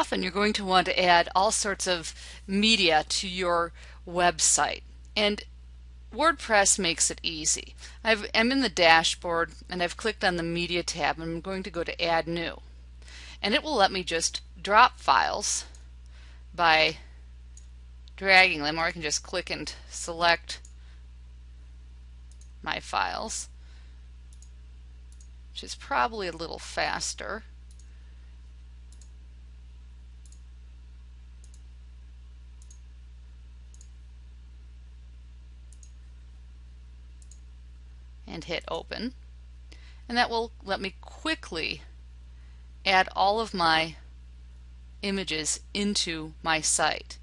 often you're going to want to add all sorts of media to your website. And WordPress makes it easy. i am in the dashboard and I've clicked on the media tab and I'm going to go to add new. And it will let me just drop files by dragging them or I can just click and select my files which is probably a little faster. And hit open and that will let me quickly add all of my images into my site.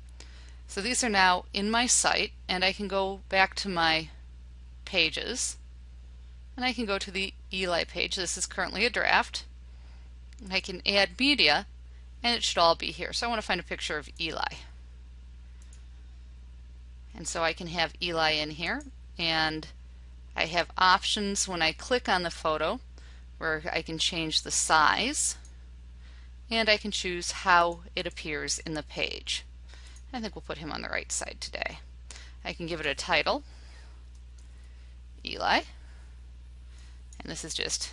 So these are now in my site and I can go back to my pages and I can go to the Eli page. This is currently a draft. I can add media and it should all be here. So I want to find a picture of Eli. And so I can have Eli in here and I have options when I click on the photo where I can change the size and I can choose how it appears in the page. I think we'll put him on the right side today. I can give it a title, Eli, and this is just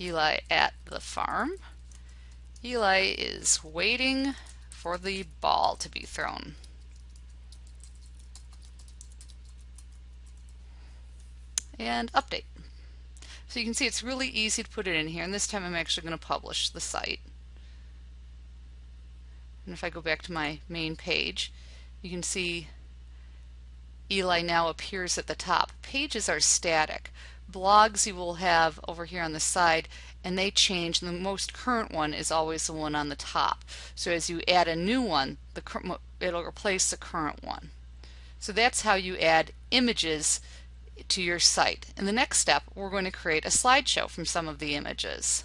Eli at the farm. Eli is waiting for the ball to be thrown. And update. So you can see it's really easy to put it in here and this time I'm actually going to publish the site. And if I go back to my main page you can see Eli now appears at the top. Pages are static. Blogs you will have over here on the side and they change. The most current one is always the one on the top. So as you add a new one, the it'll replace the current one. So that's how you add images to your site. In the next step, we're going to create a slideshow from some of the images.